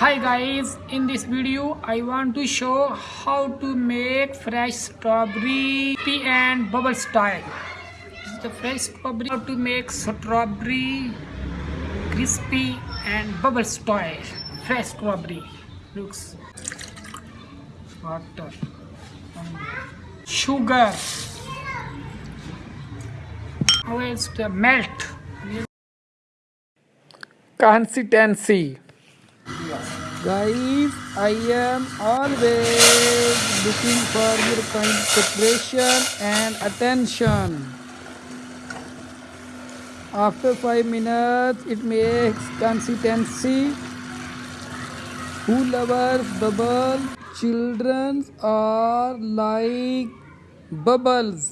High guys in this video I want to show how to make fresh strawberry and bubble اسٹائلری how to make strawberry کربل style fresh strawberry sugar melt consistency after five minute it makes consistency who love bubble childrens are like bubbles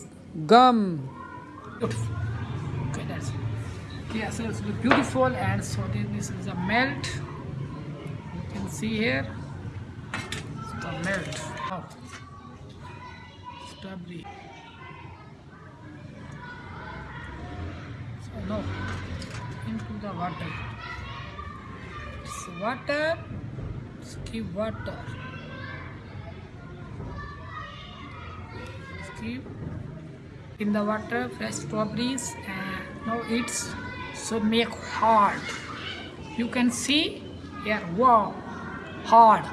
gum beat water water fresh strawberries no it's so make heart you can see air وا hard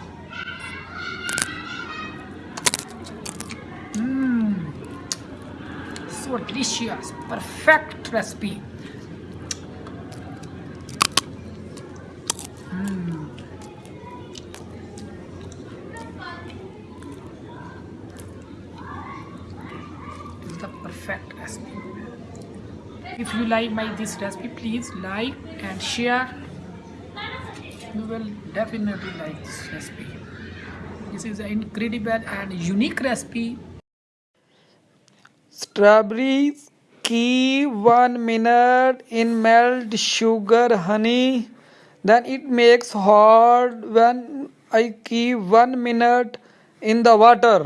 recipe you like my this recipe please like and share strawberry کی one minute in melt sugar honey then it makes hard one I کی one minute in the water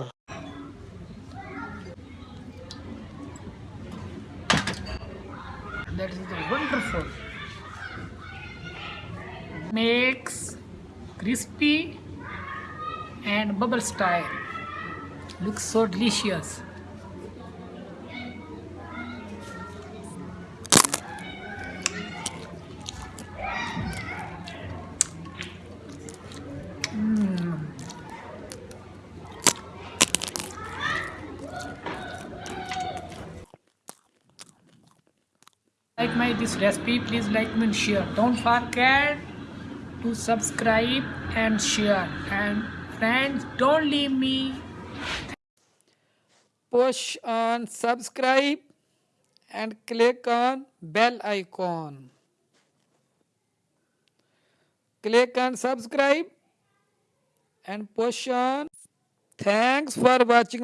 Makes crispy and bubble style. Looks so delicious. Like this recipe, please like and share. Don't forget to subscribe and share, and friends, don't leave me. Push on subscribe and click on bell icon. Click on subscribe and push on. Thanks for watching.